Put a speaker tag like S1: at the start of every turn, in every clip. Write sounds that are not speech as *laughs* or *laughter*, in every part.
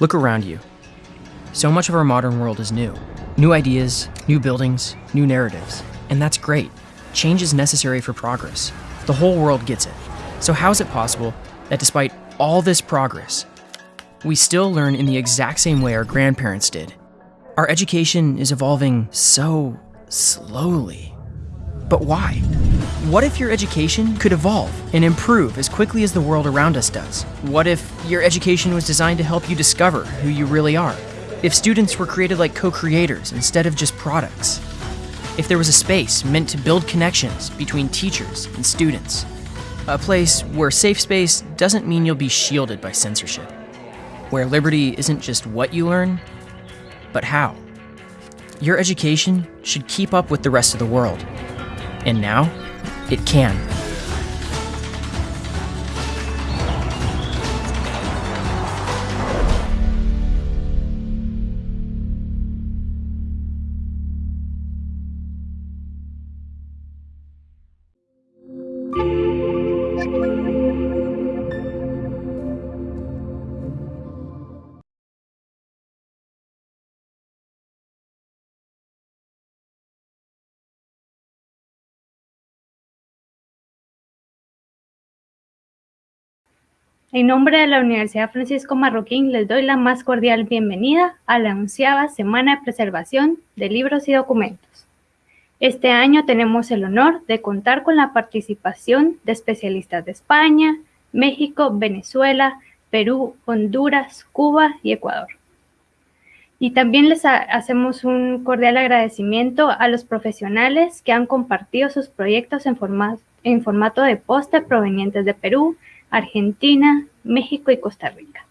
S1: Look around you. So much of our modern world is new. New ideas, new buildings, new narratives. And that's great. Change is necessary for progress. The whole world gets it. So, how is it possible that despite all this progress, we still learn in the exact same way our grandparents did? Our education is evolving so slowly. But why? What if your education could evolve and improve as quickly as the world around us does? What if your education was designed to help you discover who you really are? If students were created like co creators instead of just products? If there was a space meant to build connections between teachers and students? A place where safe space doesn't mean you'll be shielded by censorship. Where liberty isn't just what you learn, but how. Your education should keep up with the rest of the world. And now, it can.
S2: En nombre de la Universidad Francisco Marroquín les doy la más cordial bienvenida a la onceava Semana de Preservación de Libros y Documentos. Este año tenemos el honor de contar con la participación de especialistas de España, México, Venezuela, Perú, Honduras, Cuba y Ecuador. Y también les hacemos un cordial agradecimiento a los profesionales que han compartido sus proyectos en, en formato de póster provenientes de Perú, Argentina, México y Costa Rica.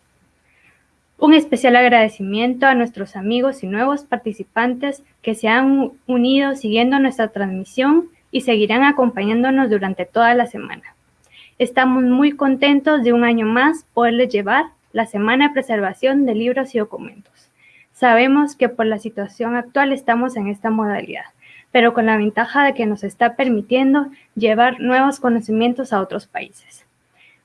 S2: Un especial agradecimiento a nuestros amigos y nuevos participantes que se han unido siguiendo nuestra transmisión y seguirán acompañándonos durante toda la semana. Estamos muy contentos de un año más poderles llevar la Semana de Preservación de Libros y Documentos. Sabemos que por la situación actual estamos en esta modalidad, pero con la ventaja de que nos está permitiendo llevar nuevos conocimientos a otros países.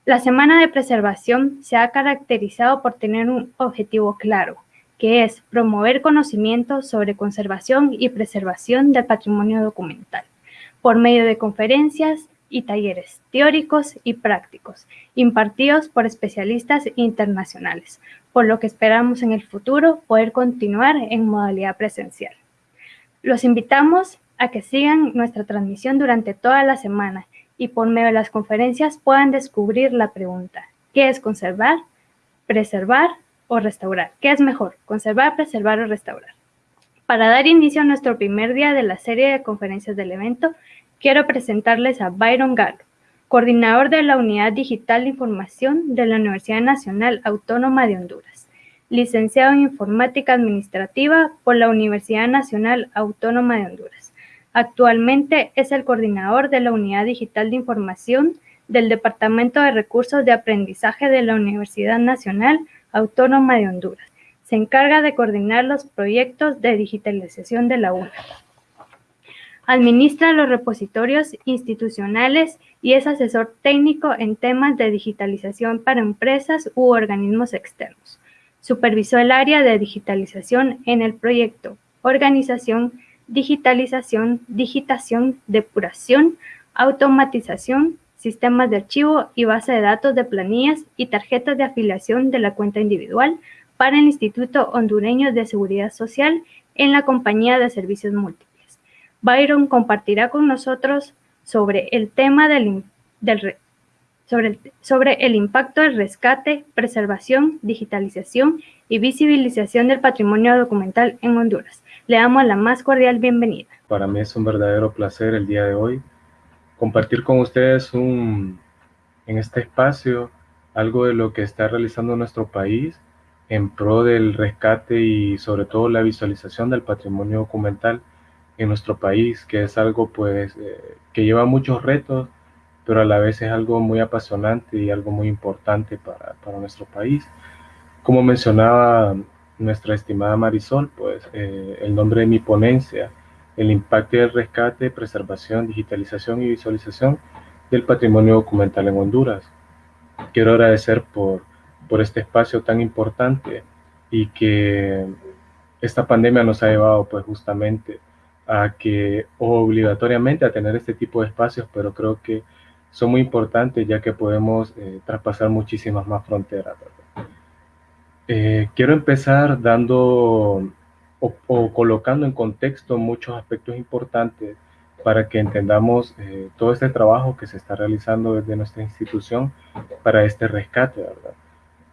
S2: La Semana de Preservación se ha caracterizado por tener un objetivo claro, que es promover conocimientos sobre conservación y preservación del patrimonio documental, por medio de conferencias y talleres teóricos y prácticos, impartidos por especialistas internacionales, por lo que esperamos en el futuro poder continuar en modalidad presencial. Los invitamos a que sigan nuestra transmisión durante toda la semana y por medio de las conferencias puedan descubrir la pregunta, ¿qué es conservar, preservar o restaurar? ¿Qué es mejor, conservar, preservar o restaurar? Para dar inicio a nuestro primer día de la serie de conferencias del evento, quiero presentarles a Byron Galo, coordinador de la Unidad Digital de Información de la Universidad Nacional Autónoma de Honduras, licenciado en Informática Administrativa por la Universidad Nacional Autónoma de Honduras Actualmente es el coordinador de la Unidad Digital de Información del Departamento de Recursos de Aprendizaje de la Universidad Nacional Autónoma de Honduras. Se encarga de coordinar los proyectos de digitalización de la UNA. Administra los repositorios institucionales y es asesor técnico en temas de digitalización para empresas u organismos externos. Supervisó el área de digitalización en el proyecto Organización digitalización, digitación, depuración, automatización, sistemas de archivo y base de datos de planillas y tarjetas de afiliación de la cuenta individual para el Instituto Hondureño de Seguridad Social en la Compañía de Servicios Múltiples. Byron compartirá con nosotros sobre el tema del, sobre, sobre el impacto del rescate, preservación, digitalización y visibilización del patrimonio documental en Honduras. Le damos la más cordial bienvenida.
S3: Para mí es un verdadero placer el día de hoy compartir con ustedes un, en este espacio algo de lo que está realizando nuestro país en pro del rescate y sobre todo la visualización del patrimonio documental en nuestro país, que es algo pues eh, que lleva muchos retos, pero a la vez es algo muy apasionante y algo muy importante para, para nuestro país. Como mencionaba nuestra estimada Marisol, pues eh, el nombre de mi ponencia, el impacto del rescate, preservación, digitalización y visualización del patrimonio documental en Honduras. Quiero agradecer por, por este espacio tan importante y que esta pandemia nos ha llevado pues justamente a que obligatoriamente a tener este tipo de espacios, pero creo que son muy importantes ya que podemos eh, traspasar muchísimas más fronteras. Eh, quiero empezar dando o, colocando en contexto muchos aspectos importantes para que entendamos eh, todo este trabajo que se está realizando desde nuestra institución para este rescate.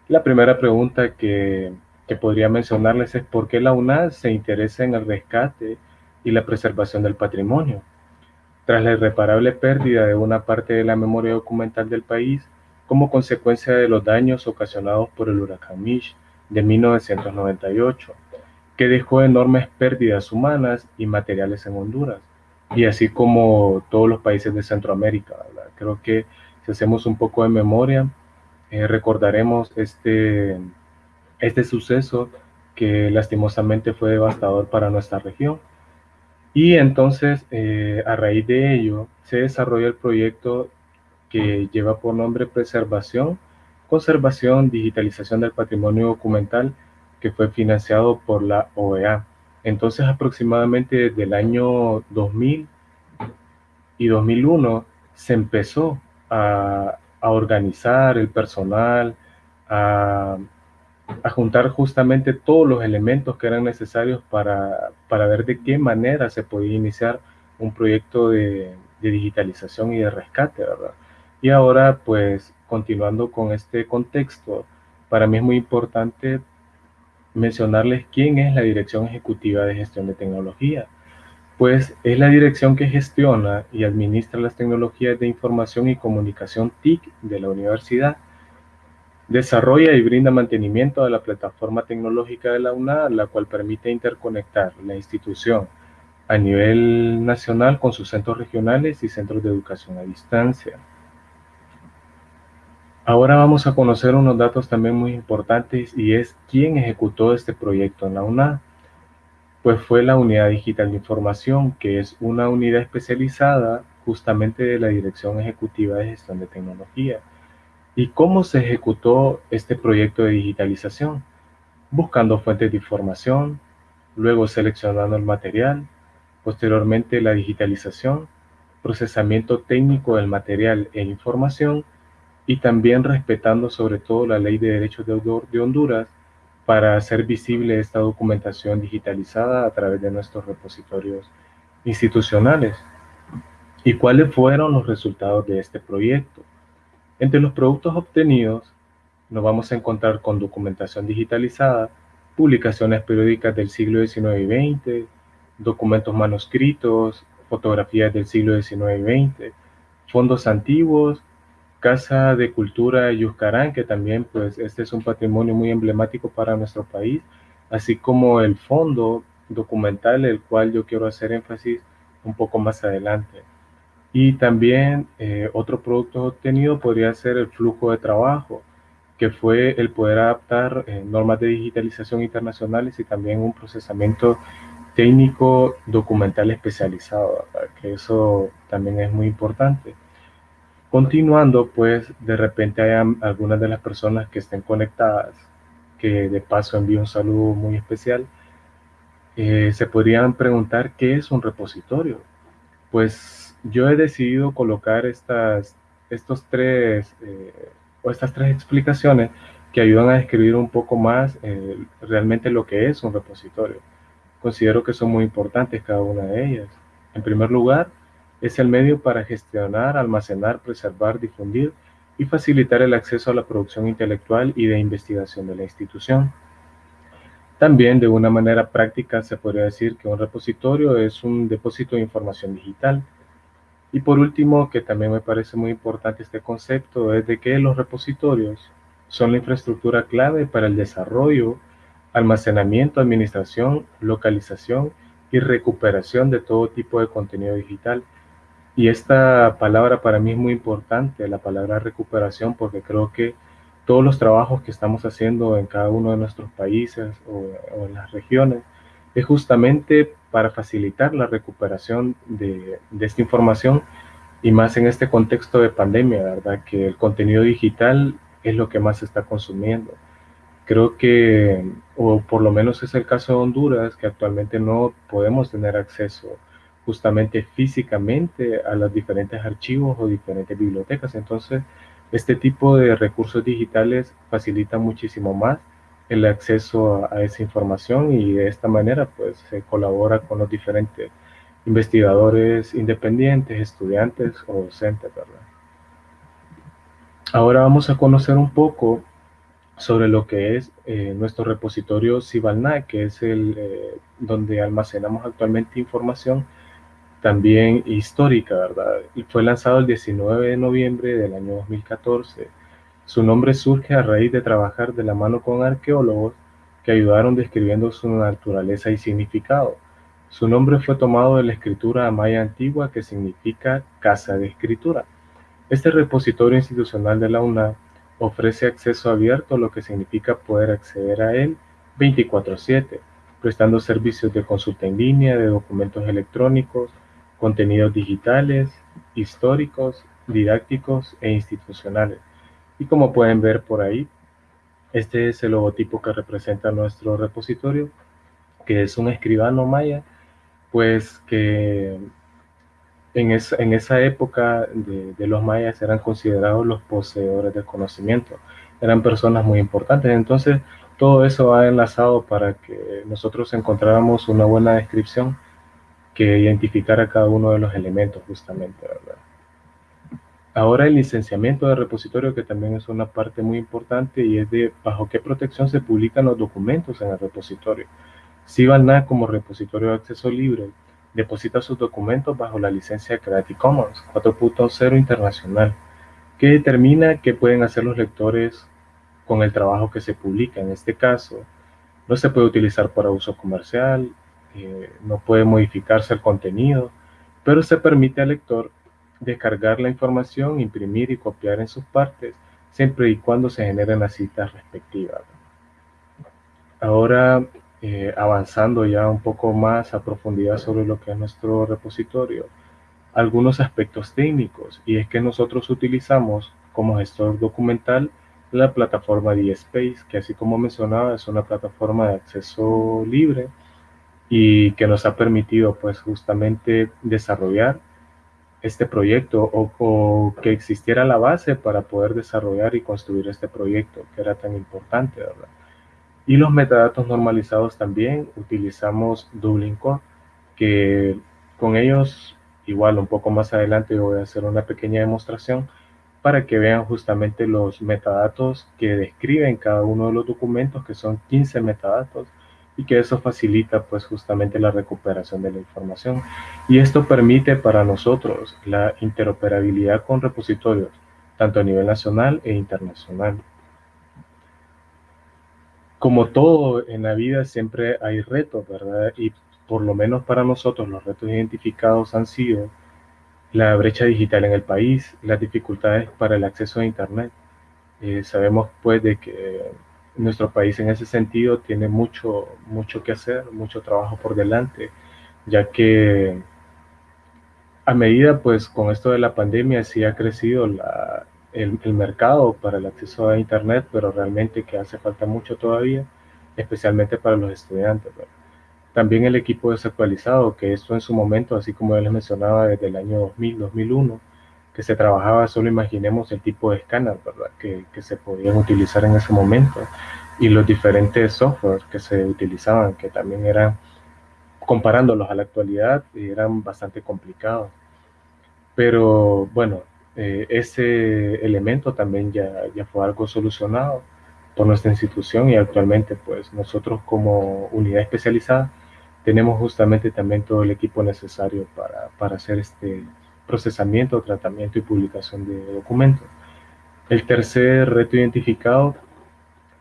S3: La primera pregunta que, que podría mencionarles es por qué la UNAD se interesa en el rescate y la preservación del patrimonio. Tras la irreparable pérdida de una parte de la memoria documental del país, como consecuencia de los daños ocasionados por el huracán Mish de 1998, que dejó enormes pérdidas humanas y materiales en Honduras, y así como todos los países de Centroamérica. Creo que si hacemos un poco de memoria, eh, recordaremos este, este suceso que lastimosamente fue devastador para nuestra región. Y entonces, eh, a raíz de ello, se desarrolla el proyecto que lleva por nombre Preservación, Conservación, Digitalización del Patrimonio Documental que fue financiado por la OEA. Entonces, aproximadamente desde el año 2000 y 2001 se empezó a, organizar el personal, a, juntar justamente todos los elementos que eran necesarios para, ver de qué manera se podía iniciar un proyecto de, de digitalización y de rescate, ¿verdad? Y ahora, pues, continuando con este contexto, para mí es muy importante mencionarles quién es la Dirección Ejecutiva de Gestión de Tecnología. Pues es la dirección que gestiona y administra las tecnologías de información y comunicación TIC de la universidad. Desarrolla y brinda mantenimiento a la plataforma tecnológica de la UNAD, la cual permite interconectar la institución a nivel nacional con sus centros regionales y centros de educación a distancia. Ahora vamos a conocer unos datos también muy importantes y es quién ejecutó este proyecto en la UNA. Pues fue la Unidad Digital de Información, que es una unidad especializada justamente de la Dirección Ejecutiva de Gestión de Tecnología. ¿Y cómo se ejecutó este proyecto de digitalización? Buscando fuentes de información, luego seleccionando el material, posteriormente la digitalización, procesamiento técnico del material e información, y también respetando sobre todo la ley de derechos de autor de Honduras para hacer visible esta documentación digitalizada a través de nuestros repositorios institucionales. ¿Y cuáles fueron los resultados de este proyecto? Entre los productos obtenidos nos vamos a encontrar con documentación digitalizada, publicaciones periódicas del siglo XIX y XX, documentos manuscritos, fotografías del siglo XIX y XX, fondos antiguos Casa de Cultura Yuscarán, que también pues este es un patrimonio muy emblemático para nuestro país, así como el fondo documental, el cual yo quiero hacer énfasis un poco más adelante. Y también eh, otro producto obtenido podría ser el flujo de trabajo, que fue el poder adaptar eh, normas de digitalización internacionales y también un procesamiento técnico documental especializado, que eso también es muy importante. Continuando, pues de repente hay algunas de las personas que estén conectadas, que de paso envío un saludo muy especial, eh, se podrían preguntar qué es un repositorio. Pues yo he decidido colocar estas, estos tres, eh, o estas tres explicaciones que ayudan a describir un poco más eh, realmente lo que es un repositorio. Considero que son muy importantes cada una de ellas. En primer lugar, es el medio para gestionar, almacenar, preservar, difundir y facilitar el acceso a la producción intelectual y de investigación de la institución. También de una manera práctica se podría decir que un repositorio es un depósito de información digital. Y por último, que también me parece muy importante este concepto, es de que los repositorios son la infraestructura clave para el desarrollo, almacenamiento, administración, localización y recuperación de todo tipo de contenido digital y esta palabra para mí es muy importante, la palabra recuperación, porque creo que todos los trabajos que estamos haciendo en cada uno de nuestros países o, en las regiones es justamente para facilitar la recuperación de, de, esta información y más en este contexto de pandemia, ¿verdad? Que el contenido digital es lo que más se está consumiendo. Creo que, o por lo menos es el caso de Honduras, que actualmente no podemos tener acceso justamente físicamente a los diferentes archivos o diferentes bibliotecas. Entonces, este tipo de recursos digitales facilita muchísimo más el acceso a, esa información y de esta manera pues se colabora con los diferentes investigadores independientes, estudiantes o docentes, ¿verdad? Ahora vamos a conocer un poco sobre lo que es eh, nuestro repositorio Cibalna, que es el eh, donde almacenamos actualmente información también histórica, ¿verdad? Y fue lanzado el 19 de noviembre del año 2014 su nombre surge a raíz de trabajar de la mano con arqueólogos que ayudaron describiendo su naturaleza y significado. Su nombre fue tomado de la escritura maya antigua que significa casa de escritura. Este repositorio institucional de la UNA ofrece acceso abierto, lo que significa poder acceder a él 24/7, prestando servicios de consulta en línea, de documentos electrónicos, contenidos digitales, históricos, didácticos e institucionales. Y como pueden ver por ahí, este es el logotipo que representa nuestro repositorio, que es un escribano maya, pues que en, en esa época de, de, los mayas eran considerados los poseedores del conocimiento, eran personas muy importantes. Entonces, todo eso ha enlazado para que nosotros encontráramos una buena descripción que identificara cada uno de los elementos justamente, ¿verdad? Ahora el licenciamiento de repositorio, que también es una parte muy importante y es de bajo qué protección se publican los documentos en el repositorio. Cibalna como repositorio de acceso libre deposita sus documentos bajo la licencia Creative Commons 4.0 internacional, que determina qué pueden hacer los lectores con el trabajo que se publica. En este caso, no se puede utilizar para uso comercial, eh, no puede modificarse el contenido, pero se permite al lector descargar la información, imprimir y copiar en sus partes, siempre y cuando se generen las citas respectivas. Ahora, eh, avanzando ya un poco más a profundidad sobre lo que es nuestro repositorio, algunos aspectos técnicos, y es que nosotros utilizamos como gestor documental la plataforma DSpace, que así como mencionaba es una plataforma de acceso libre y que nos ha permitido pues justamente desarrollar este proyecto o, que existiera la base para poder desarrollar y construir este proyecto que era tan importante, ¿verdad? Y los metadatos normalizados también utilizamos Dublin Core, que con ellos, igual un poco más adelante voy a hacer una pequeña demostración para que vean justamente los metadatos que describen cada uno de los documentos, que son 15 metadatos, y que eso facilita pues justamente la recuperación de la información. Y esto permite para nosotros la interoperabilidad con repositorios, tanto a nivel nacional e internacional. Como todo en la vida siempre hay retos, ¿verdad? Y por lo menos para nosotros los retos identificados han sido la brecha digital en el país, las dificultades para el acceso a Internet. Eh, sabemos pues de que nuestro país en ese sentido tiene mucho, mucho que hacer, mucho trabajo por delante, ya que a medida, pues con esto de la pandemia sí ha crecido la, el, mercado para el acceso a Internet, pero realmente que hace falta mucho todavía, especialmente para los estudiantes. También el equipo desactualizado, que esto en su momento, así como ya les mencionaba, desde el año 2000, 2001, se trabajaba, solo imaginemos el tipo de escáner. Que, que, se podían utilizar en ese momento y los diferentes softwares que se utilizaban, que también eran, comparándolos a la actualidad, eran bastante complicados. Pero bueno, eh, ese elemento también ya, ya fue algo solucionado por nuestra institución y actualmente pues nosotros como unidad especializada tenemos justamente también todo el equipo necesario para, para hacer este, procesamiento, tratamiento y publicación de documentos. El tercer reto identificado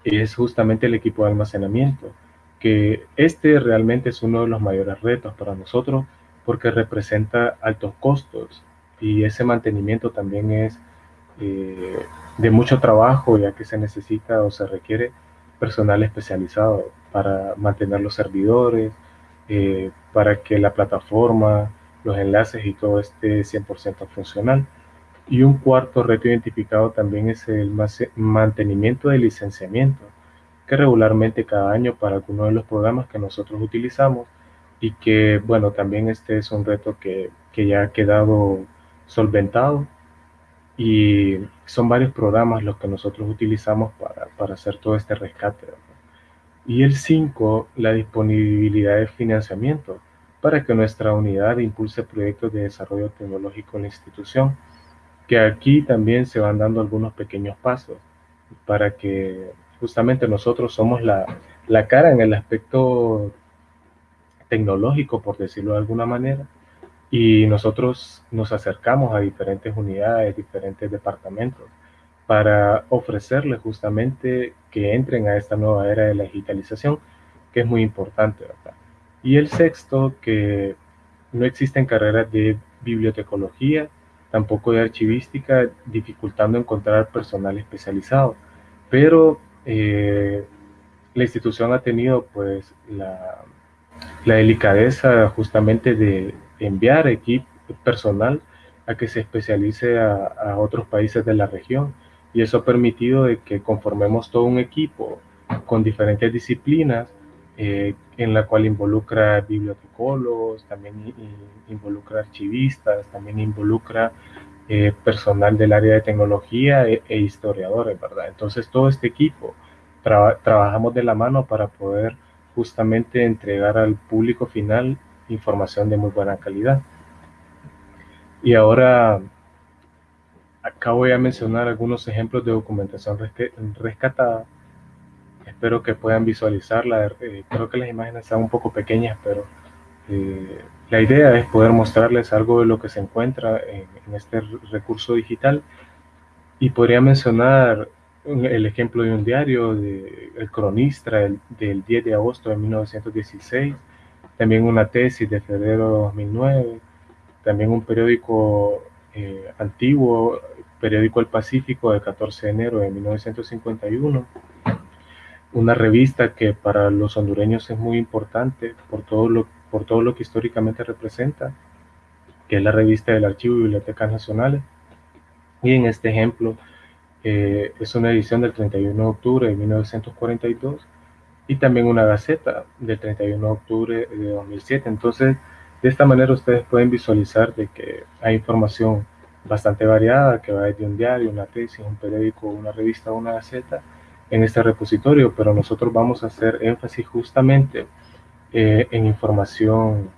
S3: es justamente el equipo de almacenamiento, que este realmente es uno de los mayores retos para nosotros porque representa altos costos y ese mantenimiento también es eh, de mucho trabajo ya que se necesita o se requiere personal especializado para mantener los servidores, eh, para que la plataforma los enlaces y todo esté 100% funcional. Y un cuarto reto identificado también es el mantenimiento del licenciamiento, que regularmente cada año para algunos de los programas que nosotros utilizamos y que, bueno, también este es un reto que, que ya ha quedado solventado y son varios programas los que nosotros utilizamos para, para hacer todo este rescate. Y el 5, la disponibilidad de financiamiento para que nuestra unidad impulse proyectos de desarrollo tecnológico en la institución, que aquí también se van dando algunos pequeños pasos para que justamente nosotros somos la, la cara en el aspecto tecnológico, por decirlo de alguna manera, y nosotros nos acercamos a diferentes unidades, diferentes departamentos, para ofrecerles justamente que entren a esta nueva era de la digitalización, que es muy importante, ¿verdad? Y el sexto, que no existen carreras de bibliotecología, tampoco de archivística, dificultando encontrar personal especializado. Pero eh, la institución ha tenido pues la, la delicadeza justamente de enviar equipo personal a que se especialice a, otros países de la región y eso ha permitido de que conformemos todo un equipo con diferentes disciplinas eh, en la cual involucra bibliotecólogos, también involucra archivistas, también involucra eh, personal del área de tecnología e, e, historiadores, ¿verdad? Entonces todo este equipo trabajamos de la mano para poder justamente entregar al público final información de muy buena calidad. Y ahora acá voy a mencionar algunos ejemplos de documentación rescatada. Espero que puedan visualizarla. Eh, creo que las imágenes están un poco pequeñas, pero eh, la idea es poder mostrarles algo de lo que se encuentra en, este recurso digital. Y podría mencionar el ejemplo de un diario, de El Cronista, del 10 de agosto de 1916, también una tesis de febrero de 2009, también un periódico eh, antiguo, periódico El Pacífico de 14 de enero de 1951, una revista que para los hondureños es muy importante por todo lo, por todo lo que históricamente representa, que es la revista del Archivo y Bibliotecas Nacionales. Y en este ejemplo, eh, es una edición del 31 de octubre de 1942 y también una gaceta del 31 de octubre de 2007. Entonces, de esta manera ustedes pueden visualizar de que hay información bastante variada que va desde un diario, una tesis, un periódico, una revista, una gaceta en este repositorio, pero nosotros vamos a hacer énfasis justamente eh, en información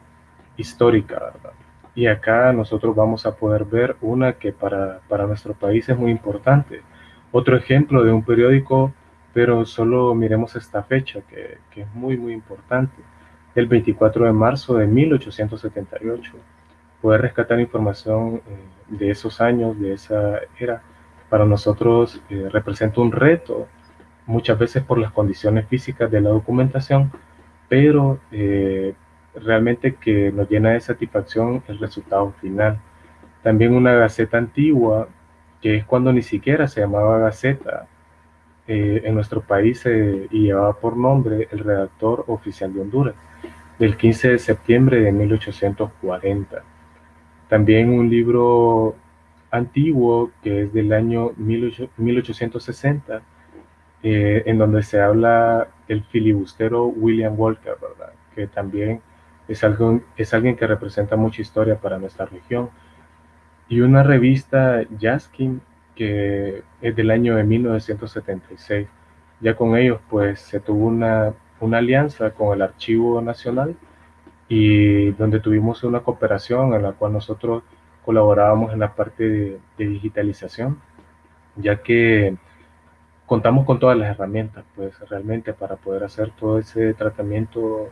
S3: histórica, ¿verdad? Y acá nosotros vamos a poder ver una que para, para nuestro país es muy importante, otro ejemplo de un periódico, pero solo miremos esta fecha, que, que es muy, muy importante. El 24 de marzo de 1878. Poder rescatar información eh, de esos años, de esa era, para nosotros eh, representa un reto, muchas veces por las condiciones físicas de la documentación, pero eh, realmente que nos llena de satisfacción el resultado final. También una gaceta antigua que es cuando ni siquiera se llamaba Gaceta eh, en nuestro país y llevaba por nombre el redactor oficial de Honduras, del 15 de septiembre de 1840. También un libro antiguo que es del año 1860, eh, en donde se habla el filibustero William Walker, ¿verdad? que también es, algo, es alguien que representa mucha historia para nuestra región y una revista Jaskin que es del año de 1976. Ya con ellos pues se tuvo una, una alianza con el Archivo Nacional y donde tuvimos una cooperación en la cual nosotros colaborábamos en la parte de, de digitalización, ya que contamos con todas las herramientas pues realmente para poder hacer todo ese tratamiento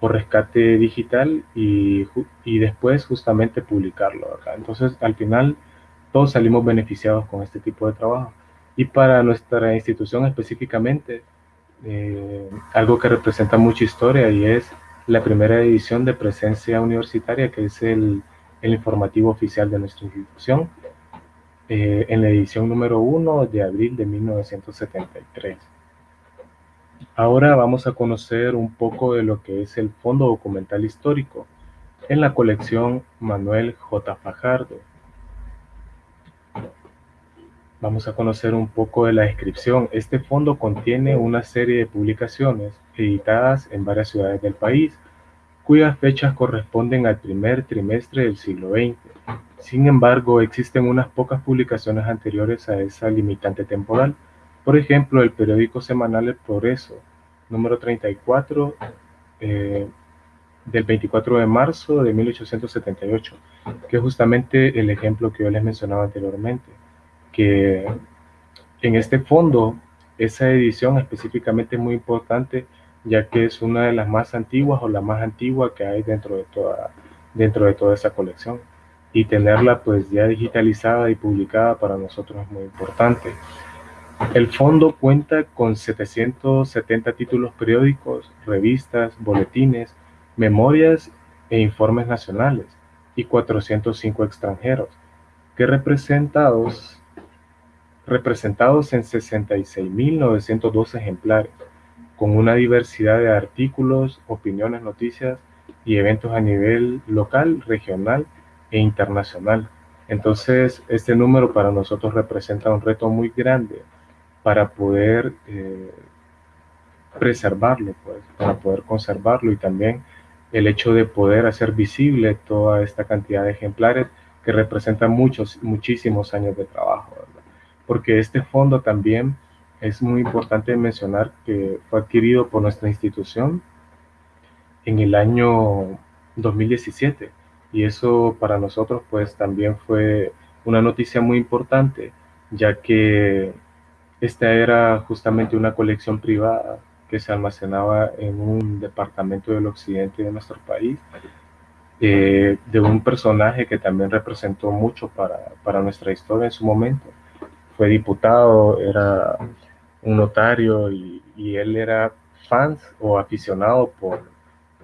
S3: por rescate digital y, y después justamente publicarlo acá. Entonces, al final, todos salimos beneficiados con este tipo de trabajo. Y para nuestra institución específicamente, eh, algo que representa mucha historia y es la primera edición de presencia universitaria, que es el, el informativo oficial de nuestra institución, eh, en la edición número 1 de abril de 1973. Ahora vamos a conocer un poco de lo que es el Fondo Documental Histórico en la colección Manuel J. Fajardo. vamos a conocer un poco de la descripción. Este fondo contiene una serie de publicaciones editadas en varias ciudades del país, cuyas fechas corresponden al primer trimestre del siglo XX. Sin embargo, existen unas pocas publicaciones anteriores a esa limitante temporal. Por ejemplo, el periódico semanal El Progreso, número 34, eh, del 24 de marzo de 1878, que es justamente el ejemplo que yo les mencionaba anteriormente, que en este fondo esa edición específicamente es muy importante ya que es una de las más antiguas o la más antigua que hay dentro de toda, dentro de toda esa colección. Y tenerla pues ya digitalizada y publicada para nosotros es muy importante. El fondo cuenta con 770 títulos periódicos, revistas, boletines, memorias e informes nacionales y 405 extranjeros, que representados, representados en 66.902 ejemplares con una diversidad de artículos, opiniones, noticias y eventos a nivel local, regional e internacional. Entonces, este número para nosotros representa un reto muy grande para poder eh, preservarlo, pues, para poder conservarlo y también el hecho de poder hacer visible toda esta cantidad de ejemplares que representan muchos, muchísimos años de trabajo, porque este fondo también es muy importante mencionar que fue adquirido por nuestra institución en el año 2017 y eso para nosotros pues también fue una noticia muy importante ya que esta era justamente una colección privada que se almacenaba en un departamento del occidente de nuestro país eh, de un personaje que también representó mucho para, para nuestra historia en su momento. Fue diputado, era un notario y, él era fan o aficionado por,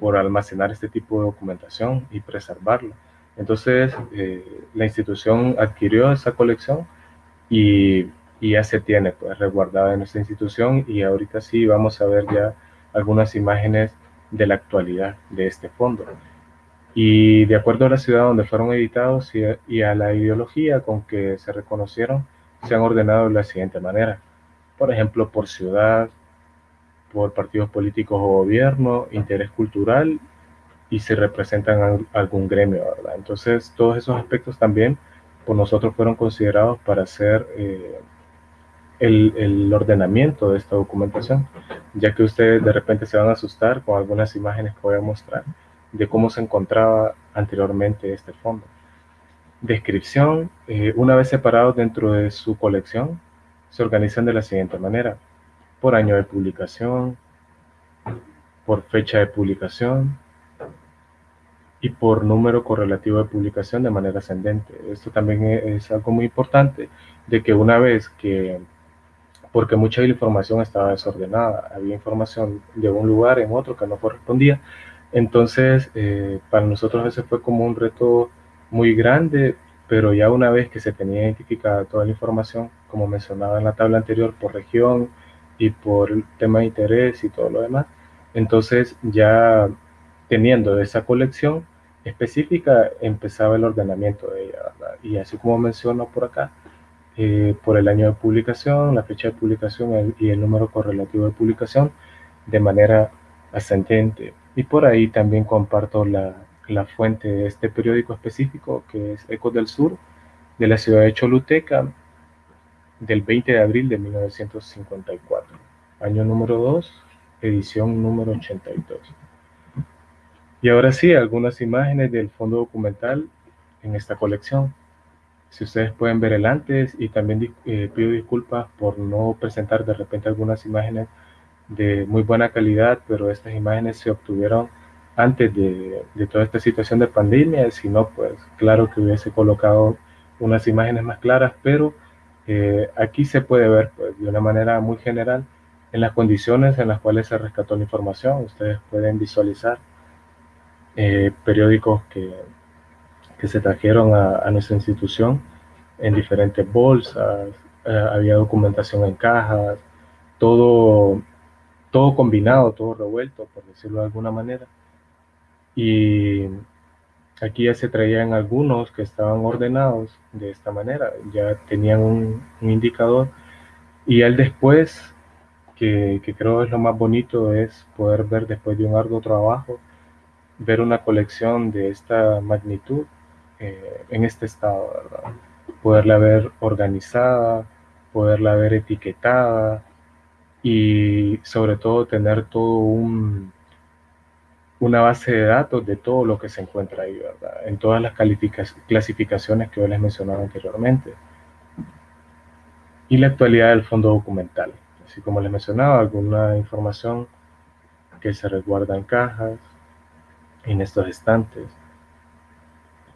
S3: por almacenar este tipo de documentación y preservarlo. Entonces, eh, la institución adquirió esa colección y, y, ya se tiene pues, resguardada en nuestra institución y ahorita sí vamos a ver ya algunas imágenes de la actualidad de este fondo. Y de acuerdo a la ciudad donde fueron editados y a la ideología con que se reconocieron, se han ordenado de la siguiente manera por ejemplo, por ciudad, por partidos políticos o gobierno, interés cultural y si representan algún gremio, ¿verdad? Entonces, todos esos aspectos también por nosotros fueron considerados para hacer eh, el, el, ordenamiento de esta documentación, ya que ustedes de repente se van a asustar con algunas imágenes que voy a mostrar de cómo se encontraba anteriormente este fondo. Descripción, eh, una vez separado dentro de su colección, se organizan de la siguiente manera. Por año de publicación, por fecha de publicación y por número correlativo de publicación de manera ascendente. Esto también es algo muy importante, de que una vez que, porque mucha de la información estaba desordenada, había información de un lugar en otro que no correspondía, entonces eh, para nosotros ese fue como un reto muy grande pero ya una vez que se tenía identificada toda la información, como mencionaba en la tabla anterior, por región y por tema de interés y todo lo demás, entonces ya teniendo esa colección específica empezaba el ordenamiento de ella, Y así como menciono por acá, eh, por el año de publicación, la fecha de publicación y el número correlativo de publicación de manera ascendente. Y por ahí también comparto la, la fuente de este periódico específico, que es Ecos del Sur, de la ciudad de Choluteca, del 20 de abril de 1954, año número 2, edición número 82. Y ahora sí, algunas imágenes del fondo documental en esta colección. Si ustedes pueden ver el antes y también eh, pido disculpas por no presentar de repente algunas imágenes de muy buena calidad, pero estas imágenes se obtuvieron antes de, toda esta situación de pandemia, si no, pues claro que hubiese colocado unas imágenes más claras, pero eh, aquí se puede ver pues, de una manera muy general en las condiciones en las cuales se rescató la información. Ustedes pueden visualizar eh, periódicos que, que, se trajeron a, nuestra institución en diferentes bolsas, eh, había documentación en cajas, todo, todo combinado, todo revuelto, por decirlo de alguna manera. Y aquí ya se traían algunos que estaban ordenados de esta manera, ya tenían un, indicador y él después, que, creo es lo más bonito, es poder ver después de un arduo trabajo, ver una colección de esta magnitud eh, en este estado, ¿verdad? Poderla ver organizada, poderla ver etiquetada y sobre todo tener todo un, una base de datos de todo lo que se encuentra ahí, ¿verdad? En todas las clasificaciones que yo les mencionaba anteriormente. Y la actualidad del fondo documental. Así como les mencionaba, alguna información que se resguarda en cajas, en estos estantes,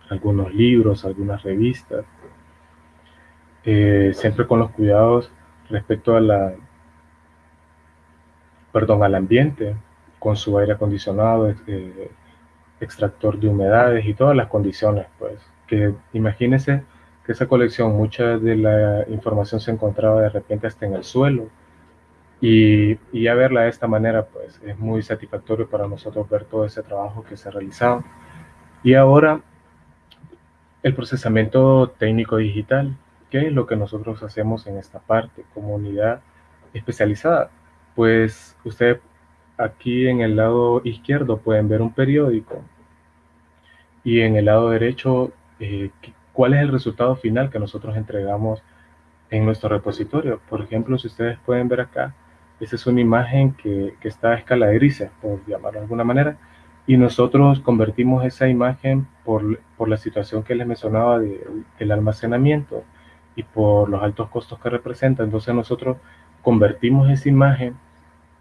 S3: algunos libros, algunas revistas, eh, siempre con los cuidados respecto a la, perdón, al ambiente, con su aire acondicionado, eh, extractor de humedades y todas las condiciones, pues, que imagínense que esa colección, mucha de la información se encontraba de repente hasta en el suelo, y, y ya verla de esta manera, pues, es muy satisfactorio para nosotros ver todo ese trabajo que se ha realizado. Y ahora, el procesamiento técnico digital, ¿qué es lo que nosotros hacemos en esta parte, comunidad especializada? Pues usted Aquí en el lado izquierdo pueden ver un periódico y en el lado derecho eh, cuál es el resultado final que nosotros entregamos en nuestro repositorio. Por ejemplo, si ustedes pueden ver acá, esa es una imagen que, está a escala de grises, por llamarlo de alguna manera, y nosotros convertimos esa imagen por, la situación que les mencionaba del almacenamiento y por los altos costos que representa. Entonces nosotros convertimos esa imagen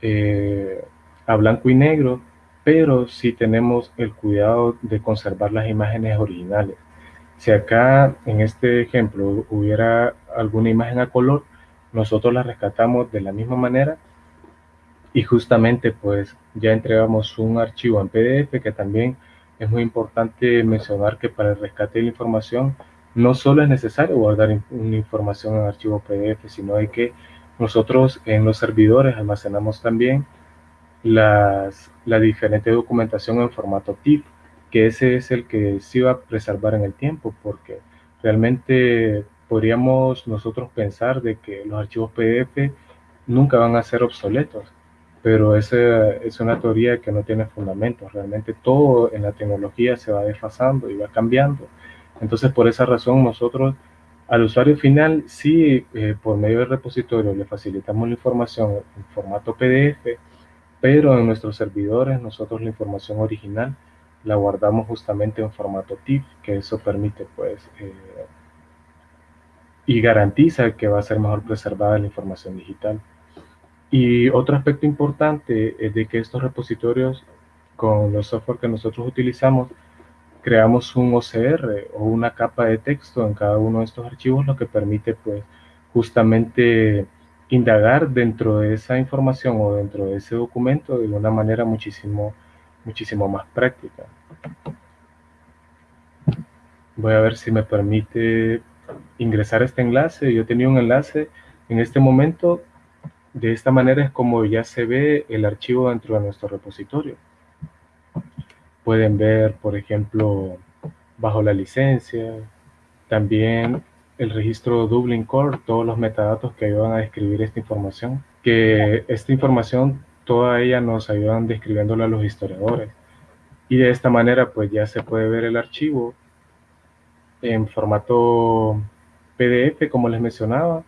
S3: eh, a blanco y negro, pero si tenemos el cuidado de conservar las imágenes originales. Si acá en este ejemplo hubiera alguna imagen a color, nosotros la rescatamos de la misma manera y justamente pues ya entregamos un archivo en PDF que también es muy importante mencionar que para el rescate de la información no solo es necesario guardar una información en archivo PDF, sino hay que nosotros en los servidores almacenamos también las, la diferente documentación en formato TIFF, que ese es el que se va a preservar en el tiempo, porque realmente podríamos nosotros pensar de que los archivos PDF nunca van a ser obsoletos, pero esa es una teoría que no tiene fundamento. Realmente todo en la tecnología se va desfasando y va cambiando. Entonces, por esa razón, nosotros al usuario final, sí, eh, por medio del repositorio le facilitamos la información en formato PDF, pero en nuestros servidores nosotros la información original la guardamos justamente en formato TIFF, que eso permite pues eh, y garantiza que va a ser mejor preservada la información digital. Y otro aspecto importante es de que estos repositorios con los software que nosotros utilizamos creamos un OCR o una capa de texto en cada uno de estos archivos, lo que permite pues justamente indagar dentro de esa información o dentro de ese documento de una manera muchísimo, muchísimo más práctica. Voy a ver si me permite ingresar este enlace. Yo tenía un enlace en este momento. De esta manera es como ya se ve el archivo dentro de nuestro repositorio. Pueden ver, por ejemplo, bajo la licencia, también el registro Dublin Core, todos los metadatos que ayudan a describir esta información, que esta información, toda ella nos ayudan describiéndola a los historiadores. Y de esta manera, pues ya se puede ver el archivo en formato PDF, como les mencionaba,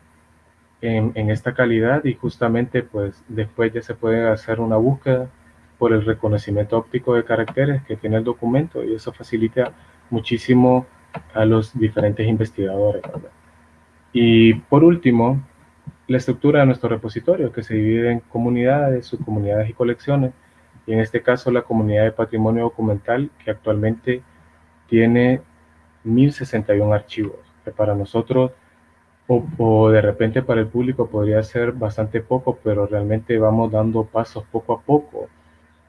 S3: en, en, esta calidad y justamente pues después ya se puede hacer una búsqueda por el reconocimiento óptico de caracteres que tiene el documento y eso facilita muchísimo a los diferentes investigadores. Y por último, la estructura de nuestro repositorio, que se divide en comunidades, subcomunidades y colecciones. Y en este caso, la comunidad de patrimonio documental, que actualmente tiene 1061 archivos, para nosotros o, de repente para el público podría ser bastante poco, pero realmente vamos dando pasos poco a poco.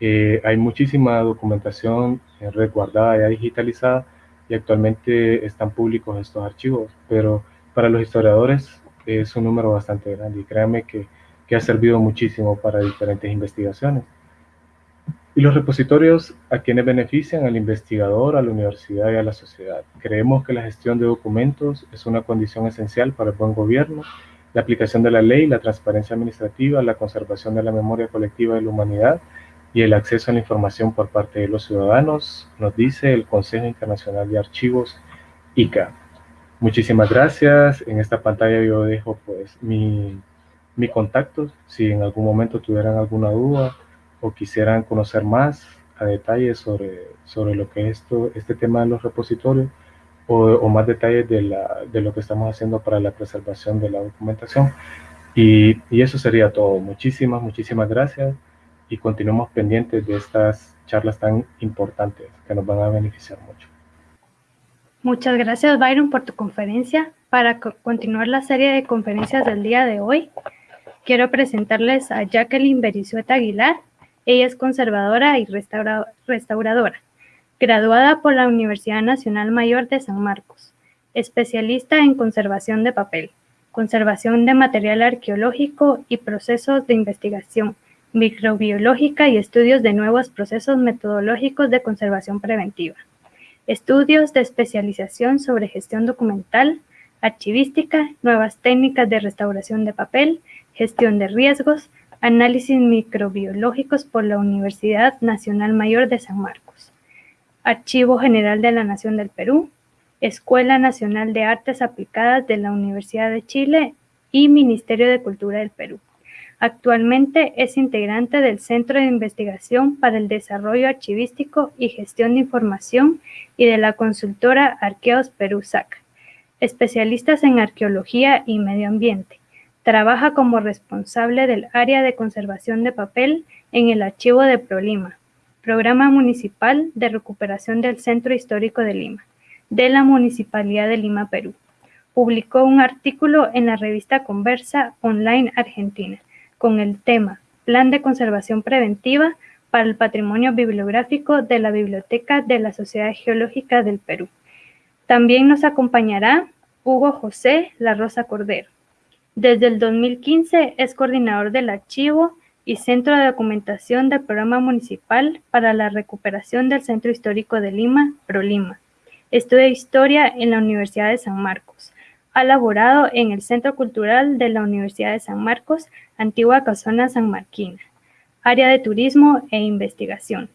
S3: Eh, hay muchísima documentación resguardada ya digitalizada y actualmente están públicos estos archivos, pero para los historiadores es un número bastante grande y créanme que, que ha servido muchísimo para diferentes investigaciones. y los repositorios a quienes benefician al investigador, a la universidad y a la sociedad. Creemos que la gestión de documentos es una condición esencial para el buen gobierno, la aplicación de la ley, la transparencia administrativa, la conservación de la memoria colectiva de la humanidad y el acceso a la información por parte de los ciudadanos, nos dice el Consejo Internacional de Archivos, ICA. Muchísimas gracias. En esta pantalla yo dejo pues mi, mi contacto. Si en algún momento tuvieran alguna duda, o quisieran conocer más a detalle sobre, sobre lo que es esto, este tema de los repositorios o, más detalles de, la, de, lo que estamos haciendo para la preservación de la documentación. Y, y eso sería todo. Muchísimas, muchísimas gracias y continuemos pendientes de estas charlas tan importantes que nos van a beneficiar mucho.
S2: Muchas gracias Byron por tu conferencia. Para continuar la serie de conferencias del día de hoy, quiero presentarles a Jacqueline Berizueta Aguilar, ella es conservadora y restauradora, graduada por la Universidad Nacional Mayor de San Marcos, especialista en conservación de papel, conservación de material arqueológico y procesos de investigación microbiológica y estudios de nuevos procesos metodológicos de conservación preventiva, estudios de especialización sobre gestión documental, archivística, nuevas técnicas de restauración de papel, gestión de riesgos, Análisis microbiológicos por la Universidad Nacional Mayor de San Marcos. Archivo General de la Nación del Perú, Escuela Nacional de Artes Aplicadas de la Universidad de Chile y Ministerio de Cultura del Perú. Actualmente es integrante del Centro de Investigación para el Desarrollo Archivístico y Gestión de Información y de la consultora Arqueos Perú SAC, especialistas en arqueología y medio ambiente. Trabaja como responsable del área de conservación de papel en el Archivo de ProLima, Programa Municipal de Recuperación del Centro Histórico de Lima, de la Municipalidad de Lima, Perú. Publicó un artículo en la revista Conversa Online Argentina con el tema Plan de Conservación Preventiva para el Patrimonio Bibliográfico de la Biblioteca de la Sociedad Geológica del Perú. También nos acompañará Hugo José La Rosa Cordero, desde el 2015 es coordinador del archivo y centro de documentación del Programa Municipal para la Recuperación del Centro Histórico de Lima, ProLima. Estudia Historia en la Universidad de San Marcos. Ha laborado en el Centro Cultural de la Universidad de San Marcos, antigua Casona San Marquina, área de turismo e investigación.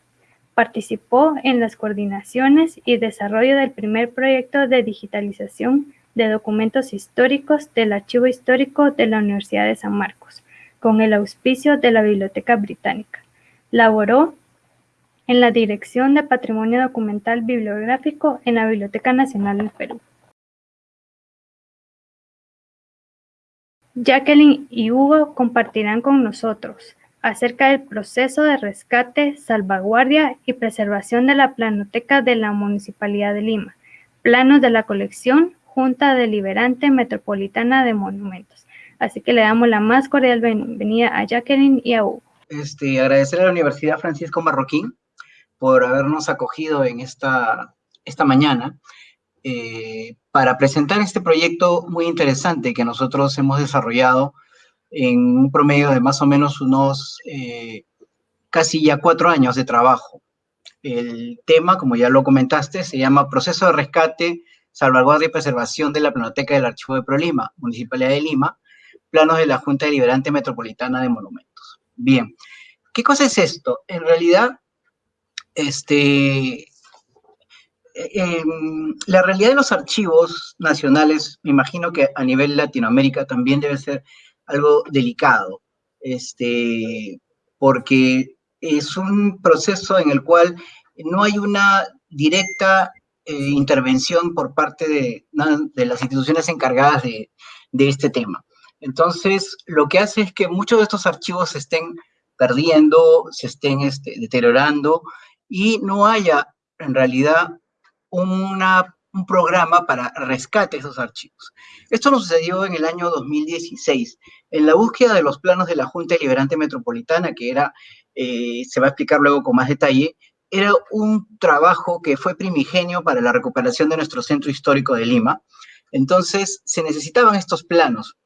S2: Participó en las coordinaciones y desarrollo del primer proyecto de digitalización de documentos históricos del Archivo Histórico de la Universidad de San Marcos, con el auspicio de la Biblioteca Británica. Laboró en la Dirección de Patrimonio Documental Bibliográfico en la Biblioteca Nacional del Perú. Jacqueline y Hugo compartirán con nosotros acerca del proceso de rescate, salvaguardia y preservación de la planoteca de la Municipalidad de Lima, planos de la colección, Junta Deliberante Metropolitana de Monumentos. Así que le damos la más cordial bienvenida a Jacqueline y a Hugo.
S4: Este, agradecer a la Universidad Francisco Marroquín por habernos acogido en esta, esta mañana eh, para presentar este proyecto muy interesante que nosotros hemos desarrollado en un promedio de más o menos unos eh, casi ya cuatro años de trabajo. El tema, como ya lo comentaste, se llama Proceso de Rescate salvaguardia y preservación de la Planoteca del Archivo de ProLima, Municipalidad de Lima, planos de la Junta Deliberante Metropolitana de Monumentos. Bien, ¿qué cosa es esto? En realidad, este, em, la realidad de los archivos nacionales, me imagino que a nivel Latinoamérica también debe ser algo delicado, este, porque es un proceso en el cual no hay una directa eh, intervención por parte de, las instituciones encargadas de, de, este tema. Entonces, lo que hace es que muchos de estos archivos se estén perdiendo, se estén este, deteriorando y no haya en realidad un programa para rescate de esos archivos. Esto nos sucedió en el año 2016, en la búsqueda de los planos de la Junta Deliberante Metropolitana, que era, eh, se va a explicar luego con más detalle, era un trabajo que fue primigenio para la recuperación de nuestro centro histórico de Lima. Entonces, se necesitaban estos planos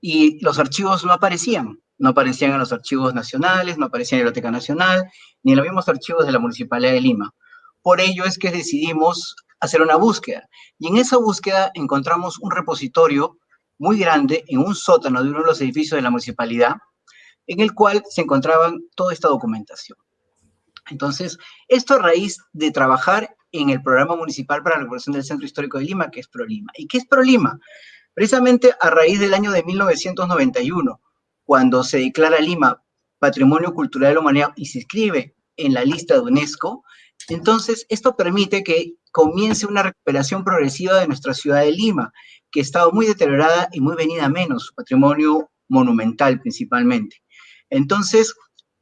S4: y los archivos no aparecían. no aparecían en los archivos nacionales, no aparecían en la Biblioteca Nacional, ni en los mismos archivos de la Municipalidad de Lima. Por ello es que decidimos hacer una búsqueda. Y en esa búsqueda encontramos un repositorio muy grande en un sótano de uno de los edificios de la municipalidad, en el cual se encontraban toda esta documentación. Entonces, esto a raíz de trabajar en el Programa Municipal para la Recuperación del Centro Histórico de Lima, que es ProLima. ¿Y qué es ProLima? Precisamente a raíz del año de 1991, cuando se declara Lima Patrimonio Cultural de la Humanidad y se inscribe en la lista de UNESCO, entonces esto permite que comience una recuperación progresiva de nuestra ciudad de Lima, que ha estado muy deteriorada y muy venida a menos, su patrimonio monumental principalmente. Entonces,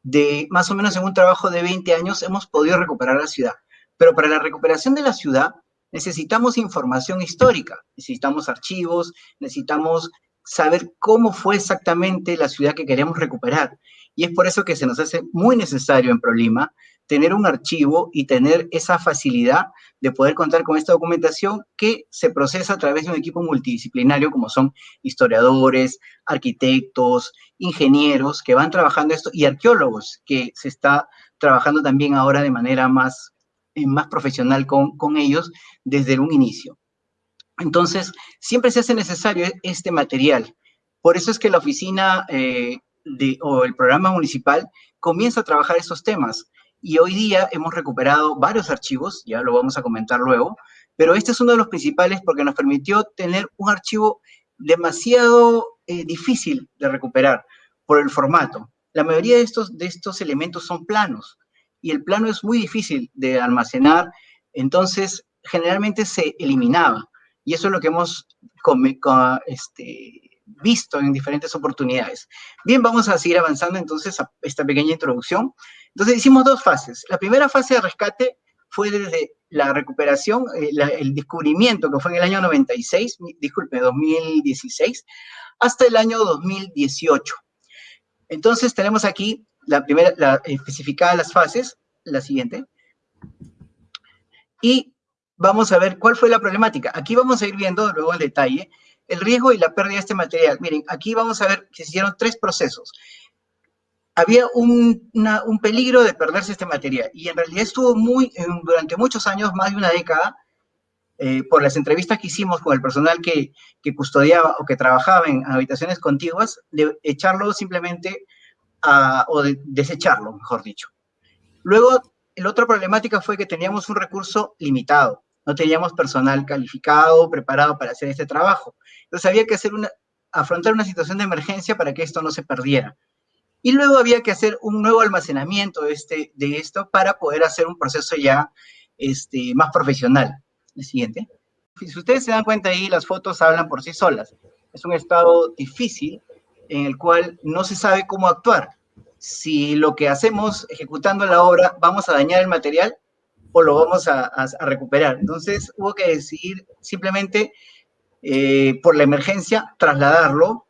S4: de más o menos en un trabajo de 20 años hemos podido recuperar la ciudad. Pero para la recuperación de la ciudad necesitamos información histórica, necesitamos archivos, necesitamos saber cómo fue exactamente la ciudad que queremos recuperar. Y es por eso que se nos hace muy necesario en ProLima tener un archivo y tener esa facilidad de poder contar con esta documentación que se procesa a través de un equipo multidisciplinario como son historiadores, arquitectos, ingenieros que van trabajando esto y arqueólogos que se está trabajando también ahora de manera más, eh, más profesional con, con ellos desde un inicio. Entonces, siempre se hace necesario este material. Por eso es que la oficina eh, de, o el programa municipal comienza a trabajar estos temas. Y hoy día hemos recuperado varios archivos, ya lo vamos a comentar luego, pero este es uno de los principales porque nos permitió tener un archivo demasiado eh, difícil de recuperar por el formato. La mayoría de estos, de estos elementos son planos y el plano es muy difícil de almacenar, entonces generalmente se eliminaba. Y eso es lo que hemos este, visto en diferentes oportunidades. Bien, vamos a seguir avanzando entonces a esta pequeña introducción. Entonces hicimos dos fases. La primera fase de rescate fue desde la recuperación, eh, el descubrimiento que fue en el año 96, disculpe, 2016, hasta el año 2018. Entonces tenemos aquí la primera, la, especificada las fases, la siguiente. Y vamos a ver cuál fue la problemática. Aquí vamos a ir viendo luego el detalle el riesgo y la pérdida de este material. Miren, aquí vamos a ver que se hicieron tres procesos. Había un, peligro de perderse este material y en realidad estuvo muy, durante muchos años, más de una década, eh, por las entrevistas que hicimos con el personal que, custodiaba o que trabajaba en habitaciones contiguas, de echarlo simplemente o de desecharlo, mejor dicho. Luego, la otra problemática fue que teníamos un recurso limitado no teníamos personal calificado, preparado para hacer este trabajo. Entonces había que hacer una, afrontar una situación de emergencia para que esto no se perdiera. Y luego había que hacer un nuevo almacenamiento de, este, de esto para poder hacer un proceso ya este, más profesional. El siguiente. Si ustedes se dan cuenta ahí, las fotos hablan por sí solas. Es un estado difícil en el cual no se sabe cómo actuar. Si lo que hacemos ejecutando la obra vamos a dañar el material o lo vamos a, recuperar. Entonces hubo que decidir simplemente eh, por la emergencia trasladarlo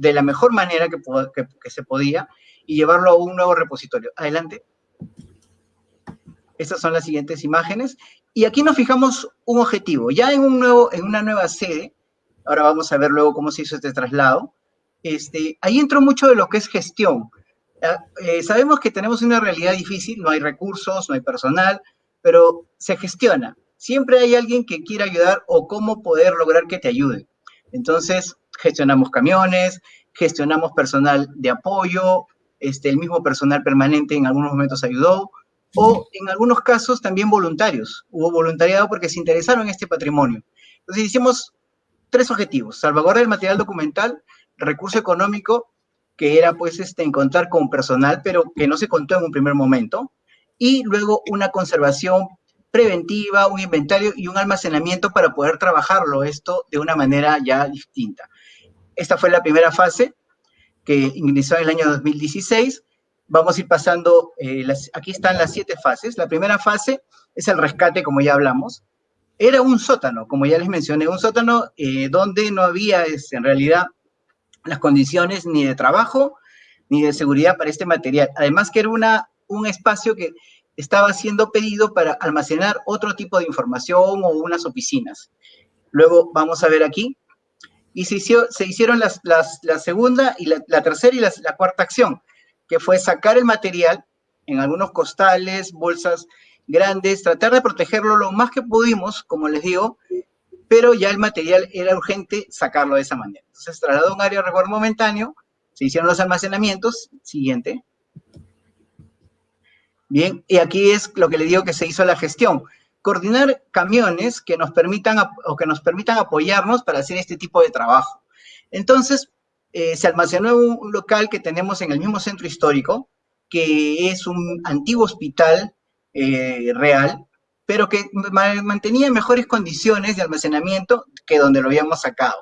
S4: de la mejor manera que, se podía y llevarlo a un nuevo repositorio. Adelante. Estas son las siguientes imágenes. Y aquí nos fijamos un objetivo. Ya en, un nuevo, en una nueva sede, ahora vamos a ver luego cómo se hizo este traslado, este, ahí entró mucho de lo que es gestión. Ah, eh, sabemos que tenemos una realidad difícil, no hay recursos, no hay personal, pero se gestiona. Siempre hay alguien que quiera ayudar o cómo poder lograr que te ayude. Entonces, gestionamos camiones, gestionamos personal de apoyo, este, el mismo personal permanente en algunos momentos ayudó, o en algunos casos también voluntarios. Hubo voluntariado porque se interesaron en este patrimonio. Entonces hicimos tres objetivos, salvaguardar el material documental, recurso económico, que era pues este, encontrar con personal, pero que no se contó en un primer momento, y luego una conservación preventiva, un inventario y un almacenamiento para poder trabajarlo esto de una manera ya distinta. Esta fue la primera fase que ingresó en el año 2016. Vamos a ir pasando, eh, aquí están las siete fases. La primera fase es el rescate, como ya hablamos. Era un sótano, como ya les mencioné, un sótano eh, donde no había es, en realidad las condiciones ni de trabajo ni de seguridad para este material. Además que era una un espacio que estaba siendo pedido para almacenar otro tipo de información o unas oficinas. Luego vamos a ver aquí, y se, se hicieron las, la segunda y la, tercera y la, cuarta acción, que fue sacar el material en algunos costales, bolsas grandes, tratar de protegerlo lo más que pudimos, como les digo, pero ya el material era urgente sacarlo de esa manera. Entonces trasladó un área de resguardo momentáneo, se hicieron los almacenamientos, siguiente. Bien, y aquí es lo que le digo que se hizo la gestión coordinar camiones que nos permitan o que nos permitan apoyarnos para hacer este tipo de trabajo. Entonces, eh, se almacenó un, local que tenemos en el mismo centro histórico, que es un antiguo hospital eh, real, pero que mantenía mejores condiciones de almacenamiento que donde lo habíamos sacado.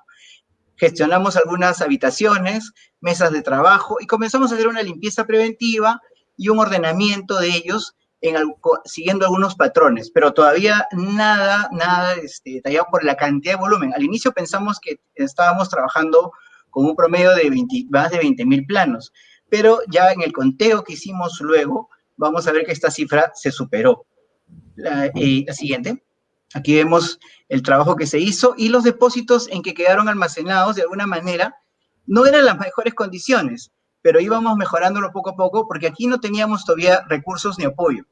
S4: Gestionamos algunas habitaciones, mesas de trabajo y comenzamos a hacer una limpieza preventiva y un ordenamiento de ellos siguiendo algunos patrones, pero todavía nada, nada este, detallado por la cantidad de volumen. Al inicio pensamos que estábamos trabajando con un promedio de más de 20 mil planos, pero ya en el conteo que hicimos luego, vamos a ver que esta cifra se superó. La, eh, la siguiente. Aquí vemos el trabajo que se hizo y los depósitos en que quedaron almacenados de alguna manera no eran las mejores condiciones pero íbamos mejorándolo poco a poco porque aquí no teníamos todavía recursos ni apoyo.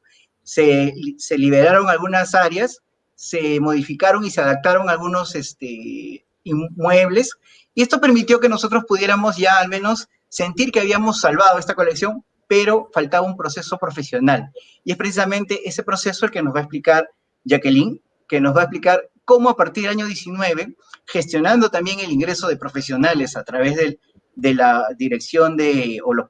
S4: Se, se liberaron algunas áreas, se modificaron y se adaptaron algunos este, inmuebles y esto permitió que nosotros pudiéramos ya al menos sentir que habíamos salvado esta colección, pero faltaba un proceso profesional. Y es precisamente ese proceso el que nos va a explicar Jacqueline, que nos va a explicar cómo a partir del año 19, gestionando también el ingreso de profesionales a través del de la dirección de, o lo,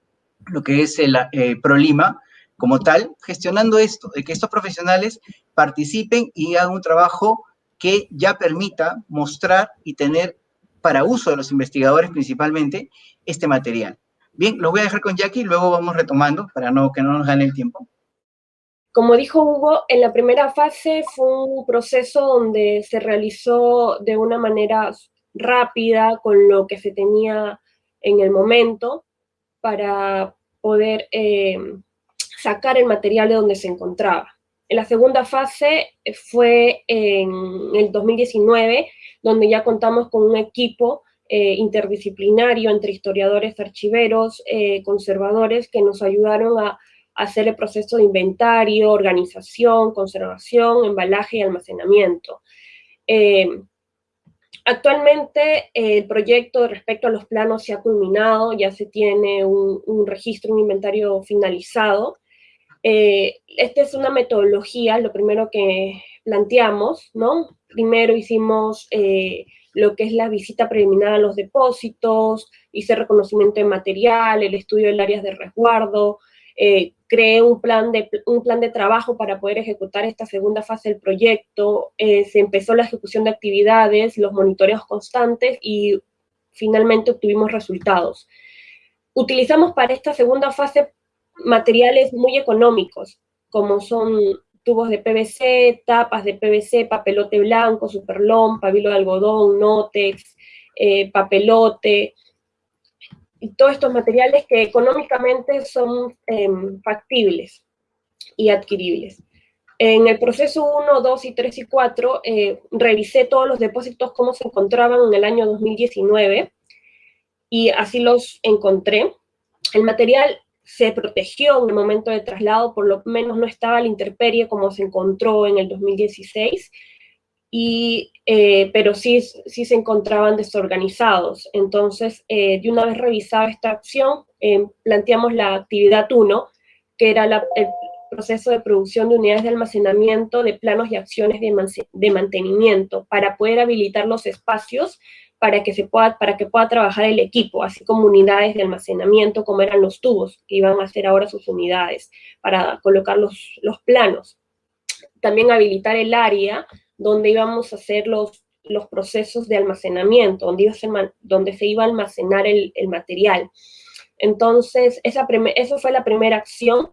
S4: que es el eh, ProLima, como tal, gestionando esto, de que estos profesionales participen y hagan un trabajo que ya permita mostrar y tener para uso de los investigadores principalmente este material. Bien, lo voy a dejar con Jackie y luego vamos retomando para no, que no nos gane el tiempo.
S5: Como dijo Hugo, en la primera fase fue un proceso donde se realizó de una manera rápida, con lo que se tenía en el momento para poder eh, sacar el material de donde se encontraba. En la segunda fase fue en el 2019, donde ya contamos con un equipo eh, interdisciplinario entre historiadores, archiveros, eh, conservadores, que nos ayudaron a, hacer el proceso de inventario, organización, conservación, embalaje y almacenamiento. Actualmente el proyecto respecto a los planos se ha culminado, ya se tiene un, registro, un inventario finalizado. Eh, esta es una metodología, lo primero que planteamos, ¿no? Primero hicimos eh, lo que es la visita preliminar a los depósitos, hice reconocimiento de material, el estudio del áreas de resguardo, eh, creé un plan, de, un plan de trabajo para poder ejecutar esta segunda fase del proyecto, eh, se empezó la ejecución de actividades, los monitoreos constantes y finalmente obtuvimos resultados. Utilizamos para esta segunda fase materiales muy económicos, como son tubos de PVC, tapas de PVC, papelote blanco, superlón, pabilo de algodón, nótex, eh, papelote, y todos estos materiales que económicamente son em, factibles y adquiribles. En el proceso 1, 2 y 3 y 4 eh, revisé todos los depósitos cómo se encontraban en el año 2019 y así los encontré. El material se protegió en el momento de traslado, por lo menos no estaba la intemperie como se encontró en el 2016 y, eh, pero sí, sí se encontraban desorganizados. Entonces, eh, de una vez revisada esta acción, eh, planteamos la actividad 1, que era el proceso de producción de unidades de almacenamiento de planos y acciones de, de mantenimiento para poder habilitar los espacios para que, se pueda, para que pueda trabajar el equipo, así como unidades de almacenamiento, como eran los tubos, que iban a ser ahora sus unidades, para colocar los, los planos. También habilitar el área donde íbamos a hacer los, los procesos de almacenamiento, donde, iba a donde se iba a almacenar el, material. Entonces, esa eso fue la primera acción,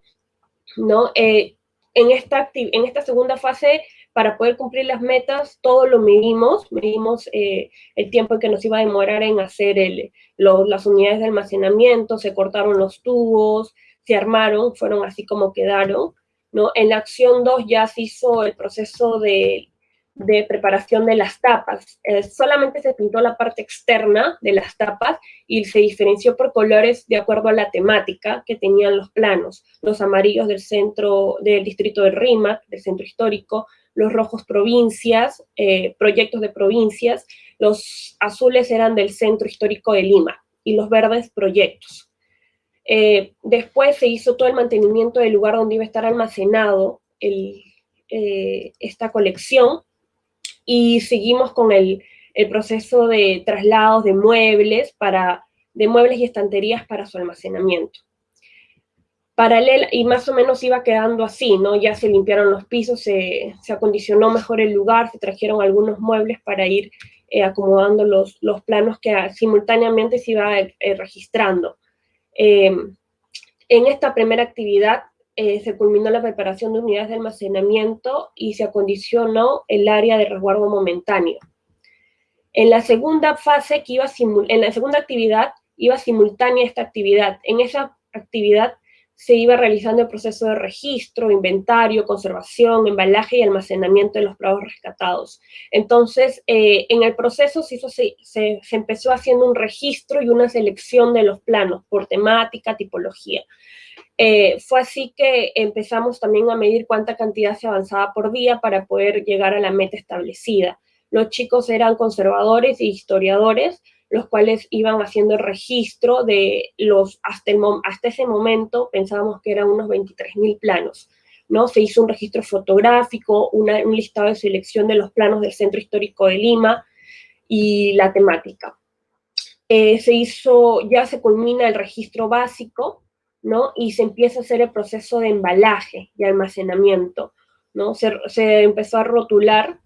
S5: ¿no? Eh, en, esta en esta segunda fase, para poder cumplir las metas, todo lo medimos, medimos eh, el tiempo que nos iba a demorar en hacer el, las unidades de almacenamiento, se cortaron los tubos, se armaron, fueron así como quedaron, ¿no? En la acción 2 ya se hizo el proceso de de preparación de las tapas. Eh, solamente se pintó la parte externa de las tapas y se diferenció por colores de acuerdo a la temática que tenían los planos. Los amarillos del centro, del distrito de Rímac, del centro histórico, los rojos provincias, eh, proyectos de provincias, los azules eran del centro histórico de Lima y los verdes proyectos. Eh, después se hizo todo el mantenimiento del lugar donde iba a estar almacenado esta colección y seguimos con el, proceso de traslados de muebles, para, de muebles y estanterías para su almacenamiento. Paralela, y más o menos iba quedando así, ¿no? Ya se limpiaron los pisos, se, acondicionó mejor el lugar, se trajeron algunos muebles para ir eh, acomodando los, los, planos que simultáneamente se iba eh, registrando. Eh, en esta primera actividad eh, se culminó la preparación de unidades de almacenamiento y se acondicionó el área de resguardo momentáneo. En la segunda fase, que iba en la segunda actividad, iba simultánea esta actividad. En esa actividad se iba realizando el proceso de registro, inventario, conservación, embalaje y almacenamiento de los prados rescatados. Entonces, eh, en el proceso se, se, empezó haciendo un registro y una selección de los planos por temática, tipología. Eh, fue así que empezamos también a medir cuánta cantidad se avanzaba por día para poder llegar a la meta establecida. Los chicos eran conservadores e historiadores, los cuales iban haciendo el registro de los, hasta, hasta ese momento pensábamos que eran unos 23.000 planos. ¿no? Se hizo un registro fotográfico, un listado de selección de los planos del Centro Histórico de Lima y la temática. Eh, se hizo, ya se culmina el registro básico, ¿no? Y se empieza a hacer el proceso de embalaje y almacenamiento, ¿no? Se, empezó a rotular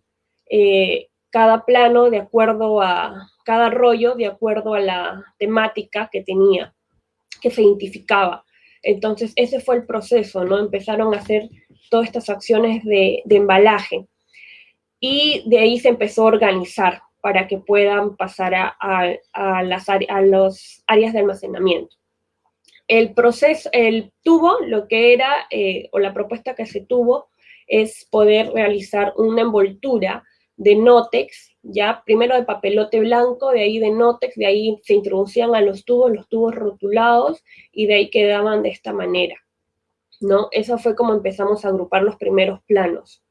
S5: eh, cada plano de acuerdo a, cada rollo de acuerdo a la temática que tenía, que se identificaba. Entonces, ese fue el proceso, ¿no? Empezaron a hacer todas estas acciones de, embalaje. Y de ahí se empezó a organizar para que puedan pasar a, las a los áreas de almacenamiento el proceso, el tubo, lo que era, eh, o la propuesta que se tuvo, es poder realizar una envoltura de nótex, ya primero de papelote blanco, de ahí de nótex, de ahí se introducían a los tubos, los tubos rotulados, y de ahí quedaban de esta manera, ¿no? Eso fue como empezamos a agrupar los primeros planos.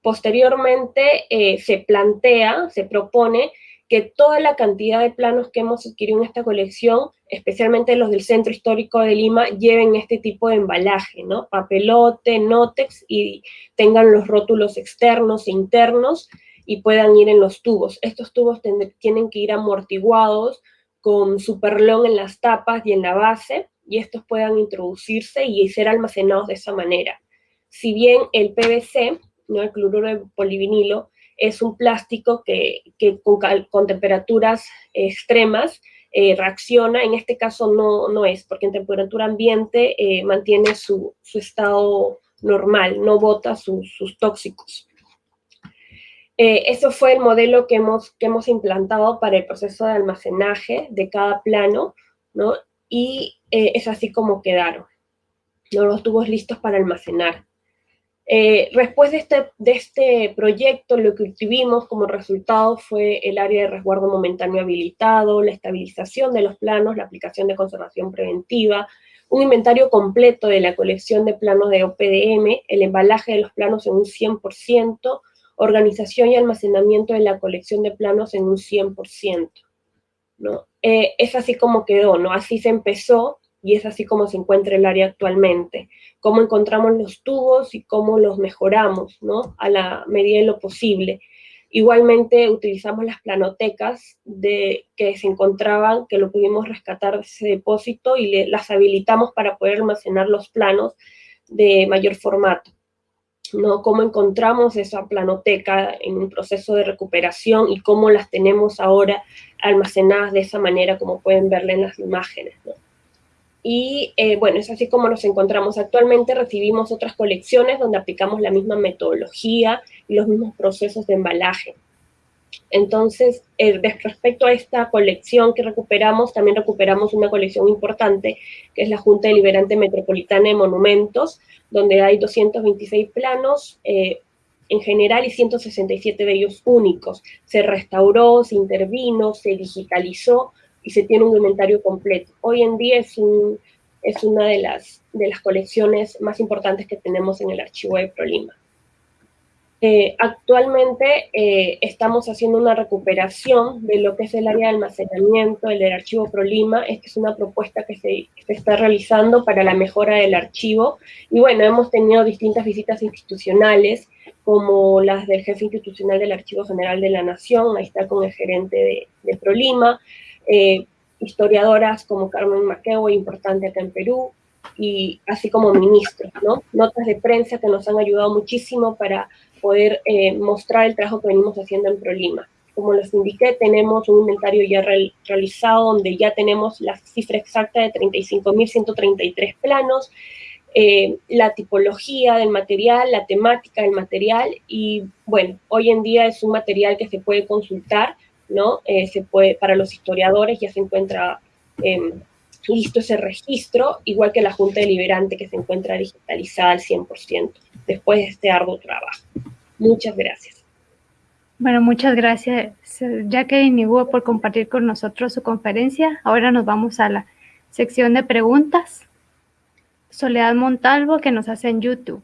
S5: Posteriormente eh, se plantea, se propone que toda la cantidad de planos que hemos adquirido en esta colección, especialmente los del Centro Histórico de Lima, lleven este tipo de embalaje, ¿no? Papelote, nótex y tengan los rótulos externos e internos y puedan ir en los tubos. Estos tubos tienen que ir amortiguados con superlón en las tapas y en la base y estos puedan introducirse y ser almacenados de esa manera. Si bien el PVC, ¿no? el cloruro de polivinilo, es un plástico que, con, temperaturas extremas eh, reacciona, en este caso no, no es, porque en temperatura ambiente eh, mantiene su, estado normal, no bota sus tóxicos. Eh, eso fue el modelo que hemos, que hemos implantado para el proceso de almacenaje de cada plano, ¿no? Y es así como quedaron, los tubos listos para almacenar. Eh, después de este, de este proyecto, lo que obtuvimos como resultado fue el área de resguardo momentáneo habilitado, la estabilización de los planos, la aplicación de conservación preventiva, un inventario completo de la colección de planos de OPDM, el embalaje de los planos en un 100%, organización y almacenamiento de la colección de planos en un 100%. ¿no? Eh, es así como quedó, ¿no? Así se empezó y es así como se encuentra el área actualmente. Cómo encontramos los tubos y cómo los mejoramos, ¿no? A la medida de lo posible. Igualmente utilizamos las planotecas de, que se encontraban, que lo pudimos rescatar de ese depósito y las habilitamos para poder almacenar los planos de mayor formato. ¿no? Cómo encontramos esa planoteca en un proceso de recuperación y cómo las tenemos ahora almacenadas de esa manera como pueden verle en las imágenes. ¿no? Y eh, bueno, es así como nos encontramos actualmente. Recibimos otras colecciones donde aplicamos la misma metodología y los mismos procesos de embalaje. Entonces, eh, respecto a esta colección que recuperamos, también recuperamos una colección importante, que es la Junta Deliberante Metropolitana de Monumentos, donde hay 226 planos, eh, en general y 167 de ellos únicos. Se restauró, se intervino, se digitalizó y se tiene un inventario completo. Hoy en día es, un, es una de las, de las colecciones más importantes que tenemos en el archivo de ProLima. Eh, actualmente eh, estamos haciendo una recuperación de lo que es el área de almacenamiento del archivo ProLima. Esta es una propuesta que se, se, está realizando para la mejora del archivo. Y bueno, hemos tenido distintas visitas institucionales, como las del jefe institucional del Archivo General de la Nación, ahí está con el gerente de, de ProLima, eh, historiadoras como Carmen Maqueo, importante acá en Perú, y así como ministros, ¿no? Notas de prensa que nos han ayudado muchísimo para poder eh, mostrar el trabajo que venimos haciendo en ProLima. Como les indiqué, tenemos un inventario ya realizado donde ya tenemos la cifra exacta de 35.133 planos, eh, la tipología del material, la temática del material y bueno, hoy en día es un material que se puede consultar, ¿no? Eh, se puede, para los historiadores ya se encuentra em, listo ese registro, igual que la Junta Deliberante que se encuentra digitalizada al 100% después de este arduo trabajo. Muchas gracias.
S2: Bueno, muchas gracias, Jacqueline y Hugo, por compartir con nosotros su conferencia. Ahora nos vamos a la sección de preguntas. Soledad Montalvo, que nos hace en YouTube.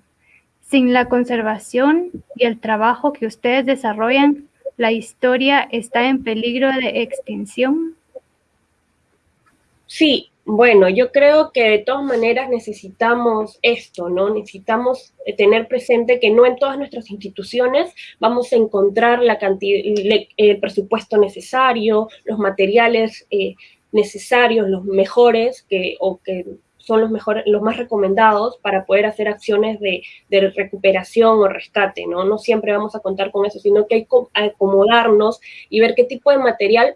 S2: Sin la conservación y el trabajo que ustedes desarrollan, ¿la historia está en peligro de extinción?
S5: Sí, bueno, yo creo que de todas maneras necesitamos esto, ¿no? Necesitamos eh, tener presente que no en todas nuestras instituciones vamos a encontrar la el presupuesto necesario, los materiales eh, necesarios, los mejores, que, o que son los mejores, los más recomendados para poder hacer acciones de, recuperación o rescate, ¿no? No siempre vamos a contar con eso, sino que hay que acomodarnos y ver qué tipo de material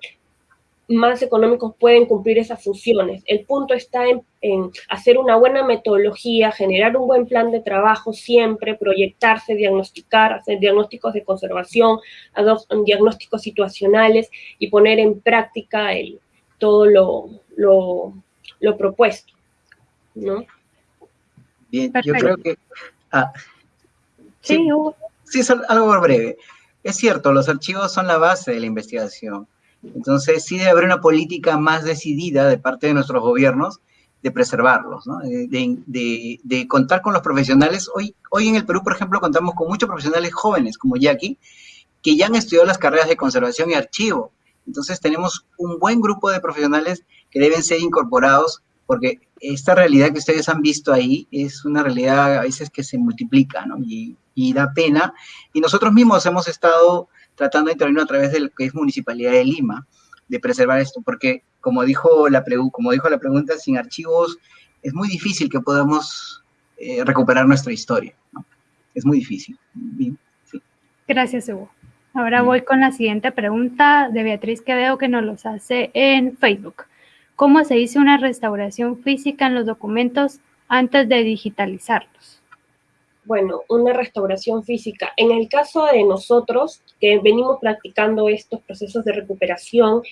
S5: más económicos pueden cumplir esas funciones. El punto está en, hacer una buena metodología, generar un buen plan de trabajo siempre, proyectarse, diagnosticar, hacer diagnósticos de conservación, diagnósticos situacionales y poner en práctica todo lo propuesto. ¿No?
S4: Bien, yo creo que... Ah,
S2: sí,
S4: sí, algo breve. Es cierto, los archivos son la base de la investigación entonces, sí debe haber una política más decidida de parte de nuestros gobiernos de preservarlos, ¿no? de, contar con los profesionales. Hoy, hoy en el Perú, por ejemplo, contamos con muchos profesionales jóvenes, como Jackie, que ya han estudiado las carreras de conservación y archivo. Entonces, tenemos un buen grupo de profesionales que deben ser incorporados, porque esta realidad que ustedes han visto ahí es una realidad a veces que se multiplica, ¿no? Y, y da pena. Y nosotros mismos hemos estado tratando de intervenir a través de lo que es Municipalidad de Lima, de preservar esto, porque como dijo la, como dijo la pregunta, sin archivos es muy difícil que podamos eh, recuperar nuestra historia. ¿no? Es muy difícil. Bien, sí.
S2: Gracias, Hugo. Ahora voy con la siguiente pregunta de Beatriz que veo que nos los hace en Facebook. ¿Cómo se hizo una restauración física en los documentos antes de digitalizarlos?
S5: bueno, una restauración física. En el caso de nosotros, que venimos practicando estos procesos de recuperación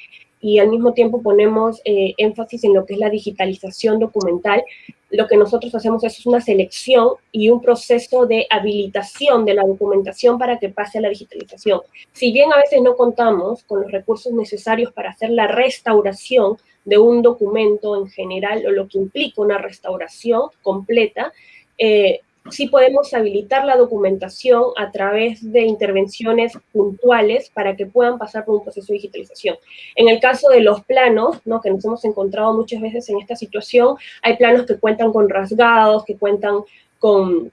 S5: y al mismo tiempo ponemos eh, énfasis en lo que es la digitalización documental, lo que nosotros hacemos es una selección y un proceso de habilitación de la documentación para que pase a la digitalización. Si bien a veces no contamos con los recursos necesarios para hacer la restauración de un documento en general o lo que implica una restauración completa, eh, sí podemos habilitar la documentación a través de intervenciones puntuales para que puedan pasar por un proceso de digitalización. En el caso de los planos, ¿no? que nos hemos encontrado muchas veces en esta situación, hay planos que cuentan con rasgados, que cuentan con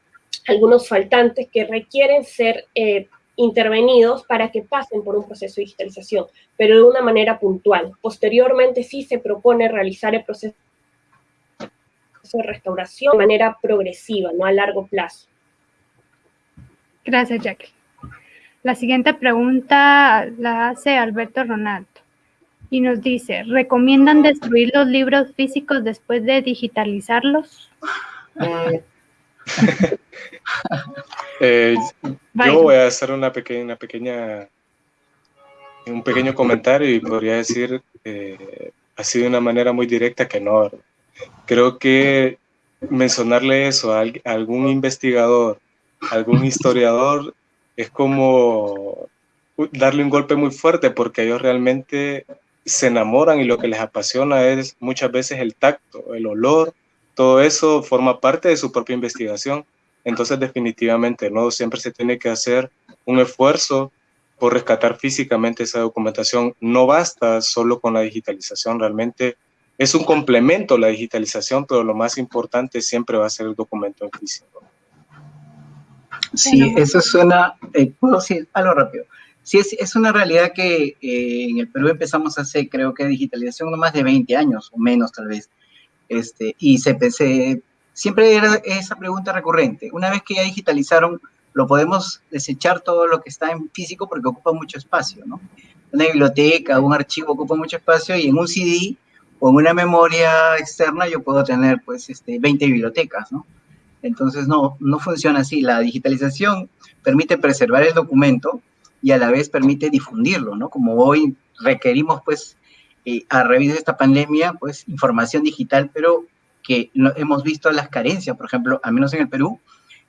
S5: algunos faltantes que requieren ser eh, intervenidos para que pasen por un proceso de digitalización, pero de una manera puntual. Posteriormente sí se propone realizar el proceso de restauración de manera progresiva, no a largo plazo.
S2: Gracias, Jackie. La siguiente pregunta la hace Alberto Ronaldo y nos dice, ¿recomiendan destruir los libros físicos después de digitalizarlos? *laughs*
S3: eh, yo voy a hacer una pequeña, una pequeña, un pequeño comentario y podría decir eh, así de una manera muy directa que no, creo que mencionarle eso a, algún investigador, algún *laughs* historiador, es como darle un golpe muy fuerte porque ellos realmente se enamoran y lo que les apasiona es muchas veces el tacto, el olor, todo eso forma parte de su propia investigación. Entonces definitivamente no, siempre se tiene que hacer un esfuerzo por rescatar físicamente esa documentación. No basta solo con la digitalización, realmente es un complemento la digitalización, pero lo más importante siempre va a ser el documento en físico.
S4: Sí, eso suena, eh, puedo decir algo rápido. Sí, es, es una realidad que eh, en el Perú empezamos hace, creo que digitalización no más de 20 años o menos tal vez. Este, y se, se, siempre era esa pregunta recurrente. Una vez que ya digitalizaron, lo podemos desechar todo lo que está en físico porque ocupa mucho espacio, ¿no? Una biblioteca, un archivo ocupa mucho espacio y en un CD o en una memoria externa yo puedo tener pues este, 20 bibliotecas, ¿no? Entonces no, no funciona así. La digitalización permite preservar el documento y a la vez permite difundirlo, ¿no? Como hoy requerimos, pues, eh, a raíz de esta pandemia, pues, información digital, pero que hemos visto las carencias, por ejemplo, al menos en el Perú,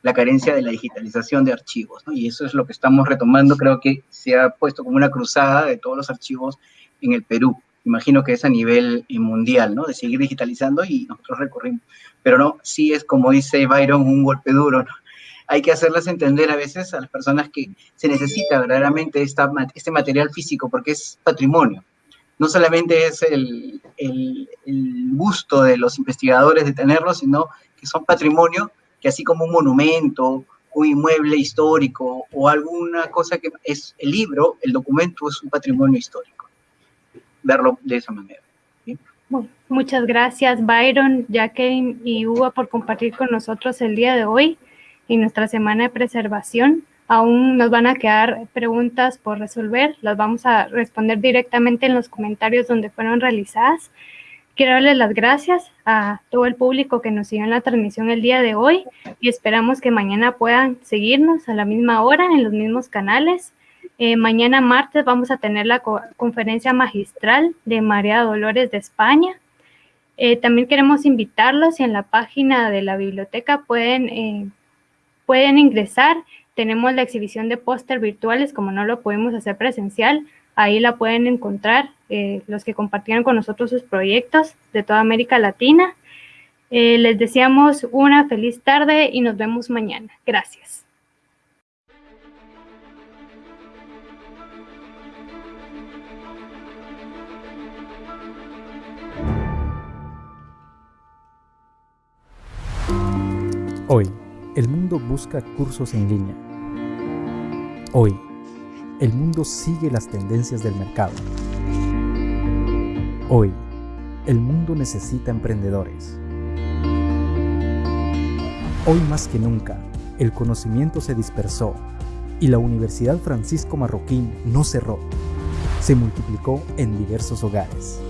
S4: la carencia de la digitalización de archivos, ¿no? Y eso es lo que estamos retomando, creo que se ha puesto como una cruzada de todos los archivos en el Perú. Imagino que es a nivel eh, mundial, ¿no? De seguir digitalizando y nosotros recorrimos. Pero no, sí es como dice Byron, un golpe duro, ¿no? hay que hacerlas entender a veces a las personas que se necesita verdaderamente esta, este material físico porque es patrimonio. No solamente es el, el, gusto de los investigadores de tenerlo, sino que son patrimonio que así como un monumento, un inmueble histórico o alguna cosa que es el libro, el documento es un patrimonio histórico. Verlo de esa manera.
S2: muchas gracias Byron, Jacqueline y Hugo por compartir con nosotros el día de hoy en nuestra semana de preservación. Aún nos van a quedar preguntas por resolver, las vamos a responder directamente en los comentarios donde fueron realizadas. Quiero darles las gracias a todo el público que nos siguió en la transmisión el día de hoy y esperamos que mañana puedan seguirnos a la misma hora en los mismos canales. Eh, mañana martes vamos a tener la conferencia magistral de María Dolores de España. Eh, también queremos invitarlos y en la página de la biblioteca pueden eh, pueden ingresar. Tenemos la exhibición de póster virtuales, como no lo podemos hacer presencial. Ahí la pueden encontrar los que compartieron con nosotros sus proyectos de toda América Latina. Les deseamos una feliz tarde y nos vemos mañana. Gracias.
S6: Hoy el mundo busca cursos en línea. Hoy, el mundo sigue las tendencias del mercado. Hoy, el mundo necesita emprendedores. Hoy más que nunca, el conocimiento se dispersó y la Universidad Francisco Marroquín no cerró, se multiplicó en diversos hogares.